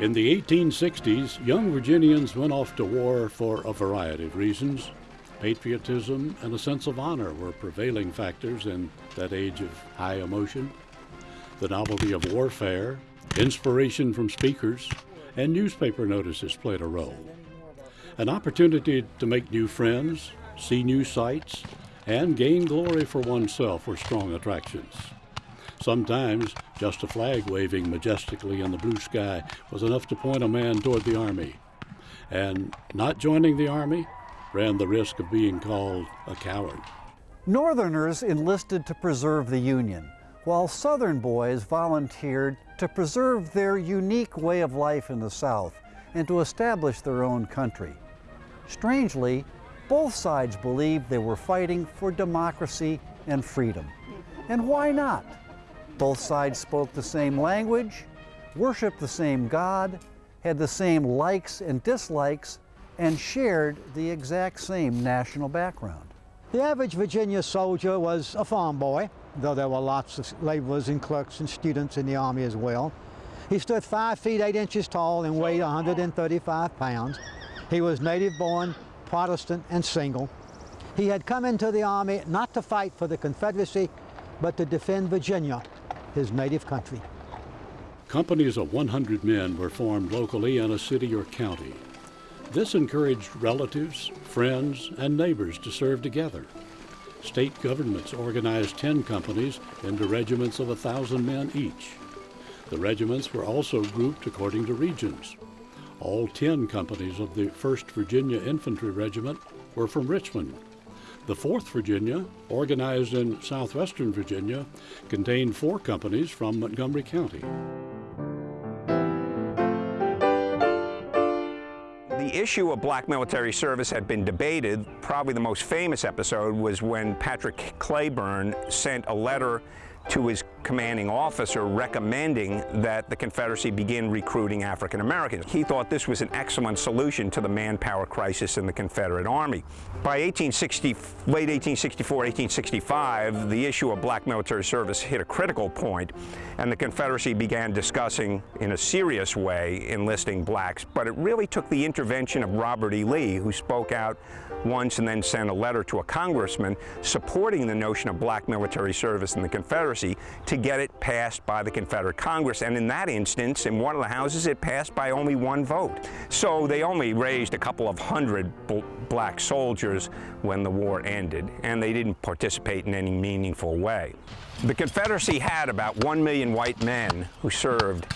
In the 1860s, young Virginians went off to war for a variety of reasons. Patriotism and a sense of honor were prevailing factors in that age of high emotion. The novelty of warfare, inspiration from speakers, and newspaper notices played a role. An opportunity to make new friends, see new sights, and gain glory for oneself were strong attractions. Sometimes just a flag waving majestically in the blue sky was enough to point a man toward the Army. And not joining the Army ran the risk of being called a coward. Northerners enlisted to preserve the Union, while Southern boys volunteered to preserve their unique way of life in the South and to establish their own country. Strangely, both sides believed they were fighting for democracy and freedom. And why not? Both sides spoke the same language, worshiped the same God, had the same likes and dislikes, and shared the exact same national background. The average Virginia soldier was a farm boy, though there were lots of laborers and clerks and students in the Army as well. He stood 5 feet 8 inches tall and weighed 135 pounds. He was native born, Protestant, and single. He had come into the Army not to fight for the Confederacy, but to defend Virginia, his native country. Companies of 100 men were formed locally in a city or county. This encouraged relatives, friends, and neighbors to serve together. State governments organized 10 companies into regiments of 1,000 men each. The regiments were also grouped according to regions. All 10 companies of the 1st Virginia Infantry Regiment were from Richmond. The 4th Virginia, organized in southwestern Virginia, contained four companies from Montgomery County. The issue of black military service had been debated. Probably the most famous episode was when Patrick Cleburne sent a letter to his commanding officer recommending that the Confederacy begin recruiting African Americans. He thought this was an excellent solution to the manpower crisis in the Confederate Army. By 1860, late 1864, 1865, the issue of black military service hit a critical point, and the Confederacy began discussing in a serious way enlisting blacks, but it really took the intervention of Robert E. Lee, who spoke out once and then sent a letter to a congressman supporting the notion of black military service in the Confederacy to get it passed by the Confederate Congress. And in that instance, in one of the houses, it passed by only one vote. So they only raised a couple of hundred black soldiers when the war ended, and they didn't participate in any meaningful way. The Confederacy had about one million white men who served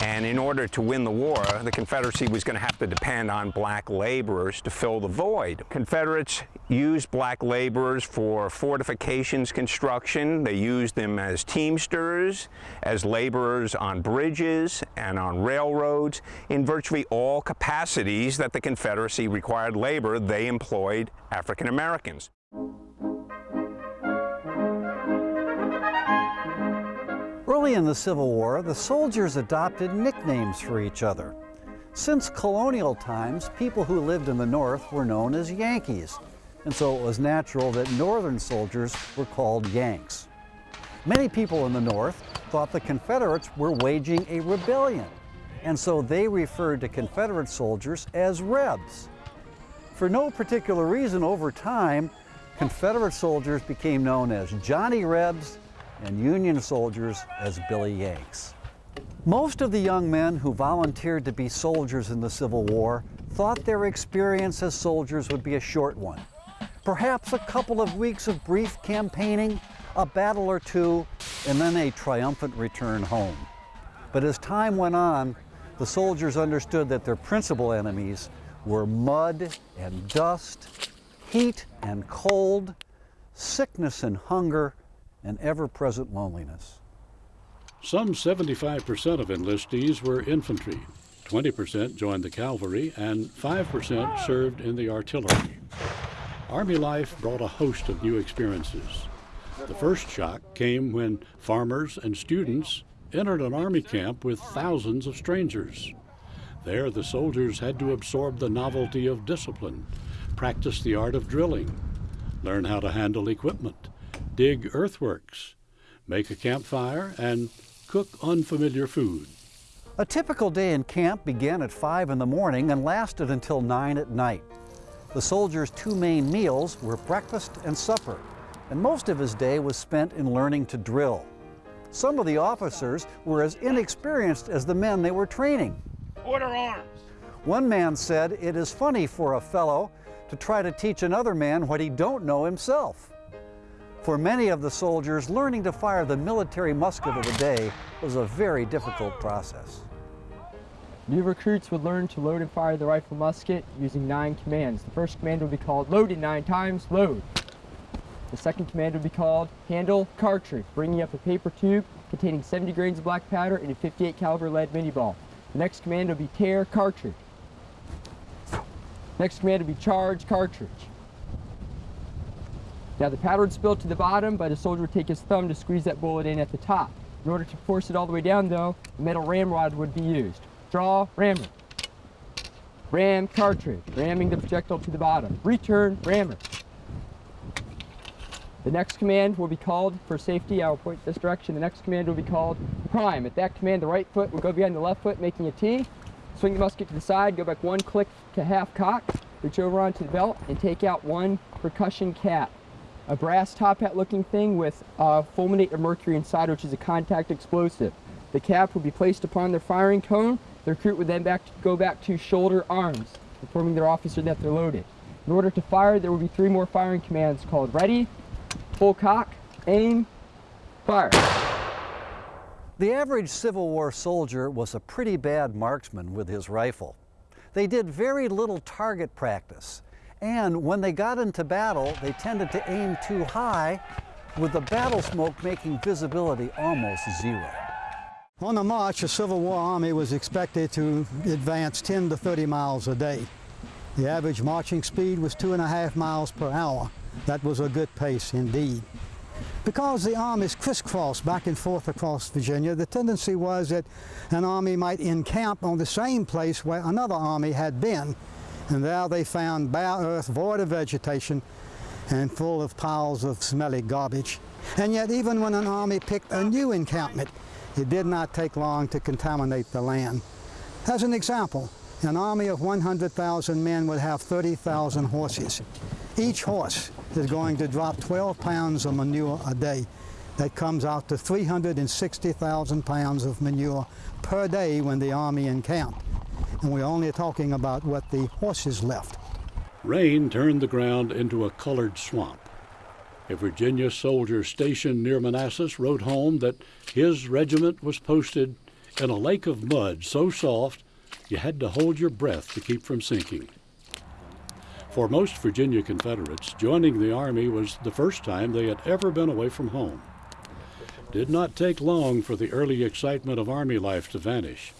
and in order to win the war, the Confederacy was going to have to depend on black laborers to fill the void. Confederates used black laborers for fortifications construction. They used them as teamsters, as laborers on bridges and on railroads. In virtually all capacities that the Confederacy required labor, they employed African Americans. Early in the Civil War, the soldiers adopted nicknames for each other. Since colonial times, people who lived in the North were known as Yankees, and so it was natural that Northern soldiers were called Yanks. Many people in the North thought the Confederates were waging a rebellion, and so they referred to Confederate soldiers as Rebs. For no particular reason, over time, Confederate soldiers became known as Johnny Rebs and Union soldiers as Billy Yanks. Most of the young men who volunteered to be soldiers in the Civil War thought their experience as soldiers would be a short one. Perhaps a couple of weeks of brief campaigning, a battle or two, and then a triumphant return home. But as time went on, the soldiers understood that their principal enemies were mud and dust, heat and cold, sickness and hunger, and ever-present loneliness. Some 75% of enlistees were infantry, 20% joined the cavalry, and 5% served in the artillery. Army life brought a host of new experiences. The first shock came when farmers and students entered an army camp with thousands of strangers. There, the soldiers had to absorb the novelty of discipline, practice the art of drilling, learn how to handle equipment, dig earthworks, make a campfire, and cook unfamiliar food. A typical day in camp began at 5 in the morning and lasted until 9 at night. The soldier's two main meals were breakfast and supper, and most of his day was spent in learning to drill. Some of the officers were as inexperienced as the men they were training. Order arms. One man said, it is funny for a fellow to try to teach another man what he don't know himself. For many of the soldiers, learning to fire the military musket of the day was a very difficult process. New recruits would learn to load and fire the rifle musket using nine commands. The first command would be called loaded nine times, load. The second command would be called handle cartridge, bringing up a paper tube containing 70 grains of black powder and a 58 caliber lead Minié ball. The next command would be tear cartridge. Next command would be charge cartridge. Now the powder would spill to the bottom, but the soldier would take his thumb to squeeze that bullet in at the top. In order to force it all the way down though, a metal ramrod would be used. Draw, rammer. Ram cartridge, ramming the projectile to the bottom. Return, rammer. The next command will be called, for safety, I will point this direction, the next command will be called prime. At that command, the right foot will go behind the left foot, making a T. Swing the musket to the side, go back one click to half cock, reach over onto the belt, and take out one percussion cap. A brass top hat looking thing with uh, fulminate of mercury inside, which is a contact explosive. The cap will be placed upon the firing cone. The recruit would then back go back to shoulder arms, informing their officer that they're loaded. In order to fire, there will be three more firing commands called ready, full cock, aim, fire. The average Civil War soldier was a pretty bad marksman with his rifle. They did very little target practice, and when they got into battle, they tended to aim too high, with the battle smoke making visibility almost zero. On the march, the Civil War Army was expected to advance 10 to 30 miles a day. The average marching speed was two and a half miles per hour. That was a good pace indeed. Because the armies crisscrossed back and forth across Virginia, the tendency was that an army might encamp on the same place where another army had been, and there they found bare earth void of vegetation and full of piles of smelly garbage. And yet even when an army picked a new encampment, it did not take long to contaminate the land. As an example, an army of 100,000 men would have 30,000 horses. Each horse is going to drop 12 pounds of manure a day. That comes out to 360,000 pounds of manure per day when the army encamped. And we're only talking about what the horses left. Rain turned the ground into a colored swamp. A Virginia soldier stationed near Manassas wrote home that his regiment was posted in a lake of mud so soft you had to hold your breath to keep from sinking. For most Virginia Confederates, joining the Army was the first time they had ever been away from home. Did not take long for the early excitement of Army life to vanish.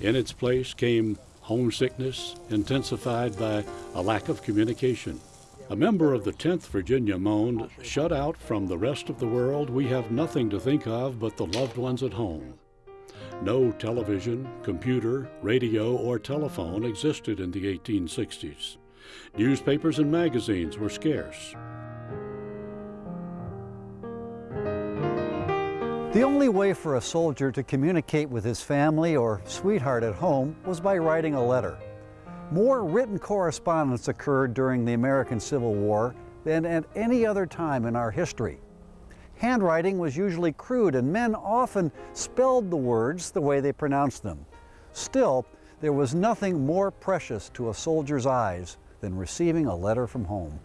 In its place came homesickness, intensified by a lack of communication. A member of the 10th Virginia moaned, Shut out from the rest of the world, we have nothing to think of but the loved ones at home. No television, computer, radio, or telephone existed in the 1860s. Newspapers and magazines were scarce. The only way for a soldier to communicate with his family or sweetheart at home was by writing a letter. More written correspondence occurred during the American Civil War than at any other time in our history. Handwriting was usually crude and men often spelled the words the way they pronounced them. Still, there was nothing more precious to a soldier's eyes than receiving a letter from home.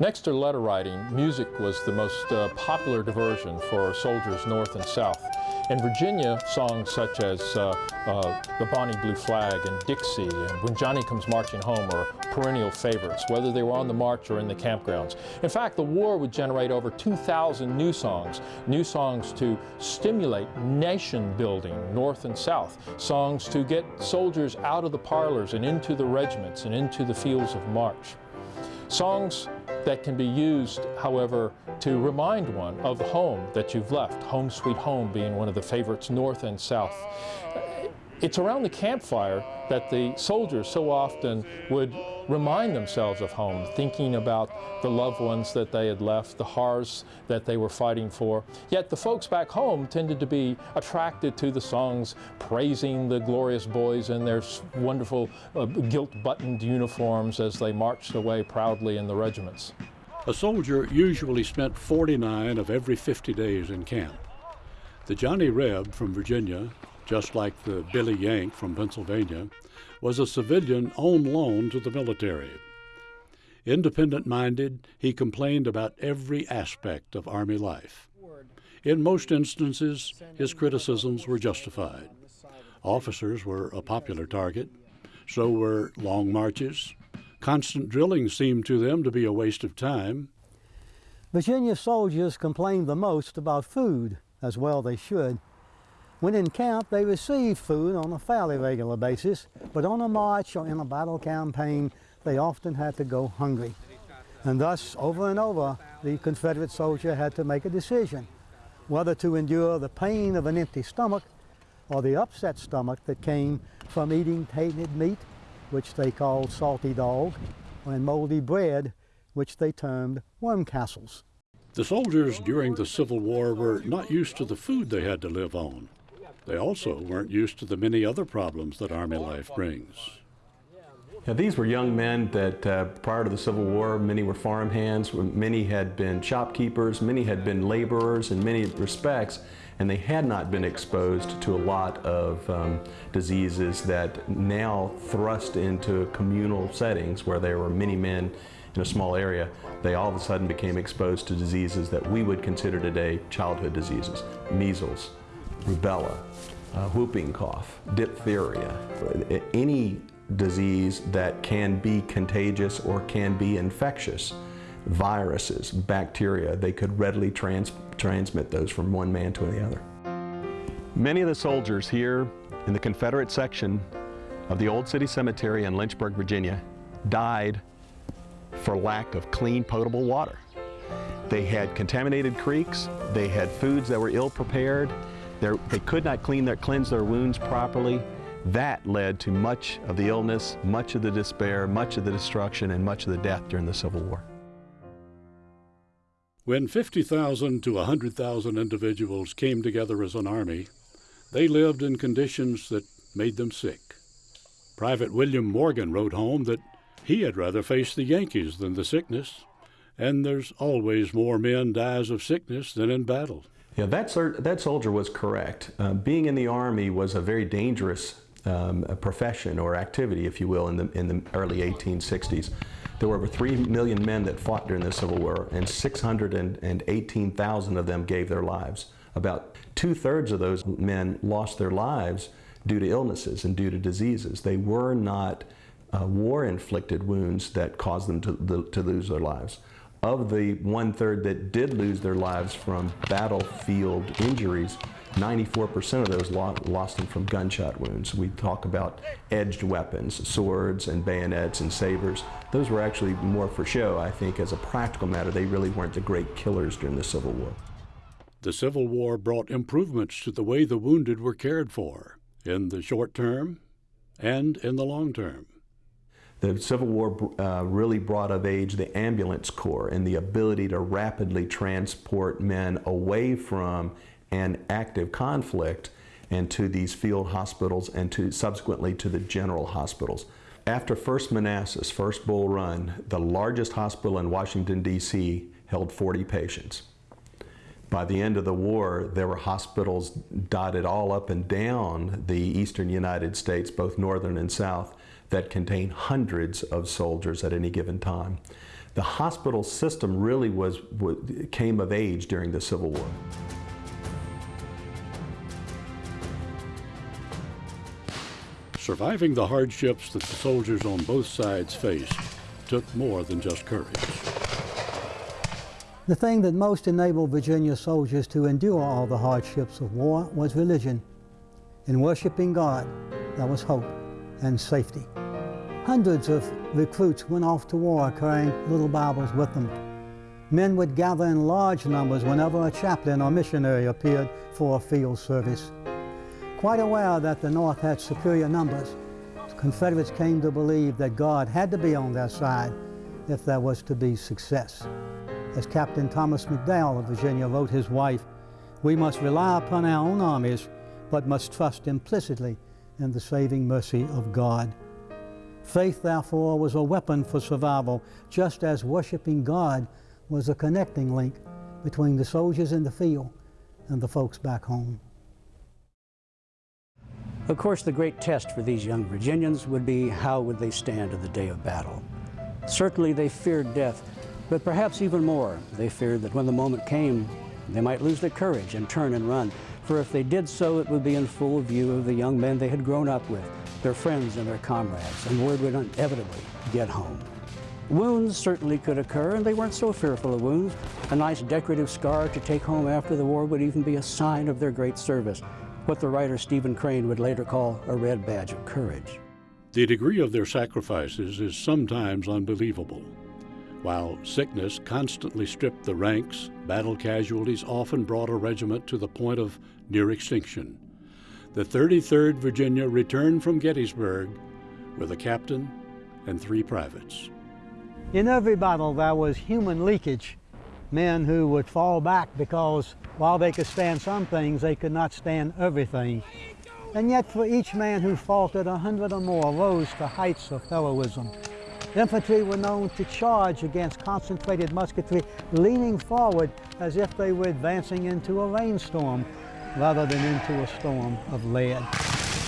Next to letter writing, music was the most uh, popular diversion for soldiers north and south. In Virginia, songs such as uh, uh, The Bonnie Blue Flag and Dixie and When Johnny Comes Marching Home are perennial favorites, whether they were on the march or in the campgrounds. In fact, the war would generate over 2,000 new songs, new songs to stimulate nation building north and south, songs to get soldiers out of the parlors and into the regiments and into the fields of march. Songs that can be used, however, to remind one of home that you've left, Home Sweet Home being one of the favorites north and south. It's around the campfire that the soldiers so often would remind themselves of home, thinking about the loved ones that they had left, the hearths that they were fighting for. Yet the folks back home tended to be attracted to the songs praising the glorious boys in their wonderful uh, gilt-buttoned uniforms as they marched away proudly in the regiments. A soldier usually spent 49 of every 50 days in camp. The Johnny Reb from Virginia, just like the Billy Yank from Pennsylvania, was a civilian on loan to the military. Independent minded, he complained about every aspect of Army life. In most instances, his criticisms were justified. Officers were a popular target, so were long marches. Constant drilling seemed to them to be a waste of time. Virginia soldiers complained the most about food, as well they should. When in camp, they received food on a fairly regular basis, but on a march or in a battle campaign, they often had to go hungry. And thus, over and over, the Confederate soldier had to make a decision, whether to endure the pain of an empty stomach or the upset stomach that came from eating tainted meat, which they called salty dog, and moldy bread, which they termed worm castles. The soldiers during the Civil War were not used to the food they had to live on. They also weren't used to the many other problems that Army life brings. Now, these were young men that uh, prior to the Civil War, many were farm hands, many had been shopkeepers, many had been laborers in many respects, and they had not been exposed to a lot of um, diseases that now thrust into communal settings where there were many men in a small area, they all of a sudden became exposed to diseases that we would consider today childhood diseases, measles, rubella, uh, whooping cough, diphtheria, any disease that can be contagious or can be infectious, viruses, bacteria, they could readily trans transmit those from one man to the other. Many of the soldiers here in the Confederate section of the Old City Cemetery in Lynchburg, Virginia, died for lack of clean potable water. They had contaminated creeks, they had foods that were ill prepared, they're, they could not clean their, cleanse their wounds properly. That led to much of the illness, much of the despair, much of the destruction, and much of the death during the Civil War. When 50,000 to 100,000 individuals came together as an army, they lived in conditions that made them sick. Private William Morgan wrote home that he had rather face the Yankees than the sickness, and there's always more men dies of sickness than in battle. Yeah, that, that soldier was correct. Uh, being in the Army was a very dangerous um, profession or activity, if you will, in the, in the early 1860s. There were over 3 million men that fought during the Civil War, and 618,000 of them gave their lives. About two-thirds of those men lost their lives due to illnesses and due to diseases. They were not uh, war-inflicted wounds that caused them to, the, to lose their lives of the one-third that did lose their lives from battlefield injuries, 94% of those lost them from gunshot wounds. We talk about edged weapons, swords and bayonets and sabers. Those were actually more for show, I think, as a practical matter. They really weren't the great killers during the Civil War. The Civil War brought improvements to the way the wounded were cared for, in the short term and in the long term. The Civil War uh, really brought of age the ambulance corps and the ability to rapidly transport men away from an active conflict and to these field hospitals and to subsequently to the general hospitals. After First Manassas, First Bull Run, the largest hospital in Washington, D.C. held 40 patients. By the end of the war, there were hospitals dotted all up and down the eastern United States, both northern and south, that contain hundreds of soldiers at any given time. The hospital system really was, came of age during the Civil War. Surviving the hardships that the soldiers on both sides faced took more than just courage. The thing that most enabled Virginia soldiers to endure all the hardships of war was religion. In worshiping God, there was hope and safety. Hundreds of recruits went off to war carrying little Bibles with them. Men would gather in large numbers whenever a chaplain or missionary appeared for a field service. Quite aware that the North had superior numbers, Confederates came to believe that God had to be on their side if there was to be success. As Captain Thomas McDowell of Virginia wrote his wife, we must rely upon our own armies, but must trust implicitly in the saving mercy of God. Faith, therefore, was a weapon for survival, just as worshiping God was a connecting link between the soldiers in the field and the folks back home. Of course, the great test for these young Virginians would be how would they stand in the day of battle. Certainly they feared death, but perhaps even more, they feared that when the moment came, they might lose their courage and turn and run, for if they did so, it would be in full view of the young men they had grown up with, their friends and their comrades, and word would inevitably get home. Wounds certainly could occur, and they weren't so fearful of wounds. A nice decorative scar to take home after the war would even be a sign of their great service, what the writer Stephen Crane would later call a red badge of courage. The degree of their sacrifices is sometimes unbelievable. While sickness constantly stripped the ranks, battle casualties often brought a regiment to the point of near extinction. The 33rd Virginia returned from Gettysburg with a captain and three privates. In every battle, there was human leakage. Men who would fall back because while they could stand some things, they could not stand everything. And yet, for each man who faltered, a hundred or more rose to heights of heroism. Infantry were known to charge against concentrated musketry, leaning forward as if they were advancing into a rainstorm rather than into a storm of lead.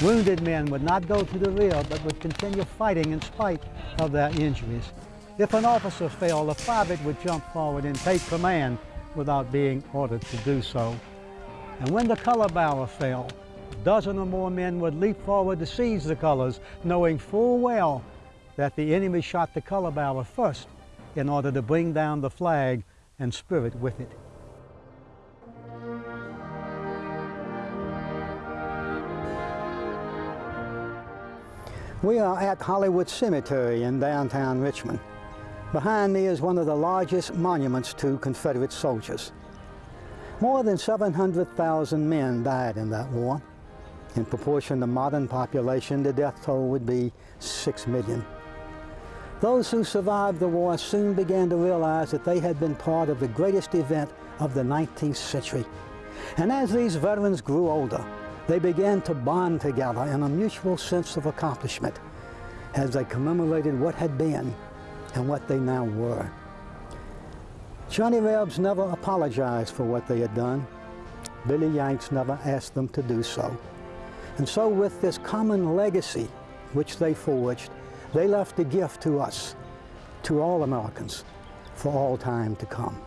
Wounded men would not go to the rear, but would continue fighting in spite of their injuries. If an officer fell, a private would jump forward and take command without being ordered to do so. And when the color bearer fell, a dozen or more men would leap forward to seize the colors, knowing full well that the enemy shot the color bearer first in order to bring down the flag and spirit with it. We are at Hollywood Cemetery in downtown Richmond. Behind me is one of the largest monuments to Confederate soldiers. More than 700,000 men died in that war. In proportion to modern population, the death toll would be 6 million. Those who survived the war soon began to realize that they had been part of the greatest event of the 19th century. And as these veterans grew older, they began to bond together in a mutual sense of accomplishment as they commemorated what had been and what they now were. Johnny Rebs never apologized for what they had done. Billy Yanks never asked them to do so. And so with this common legacy which they forged, they left a gift to us, to all Americans, for all time to come.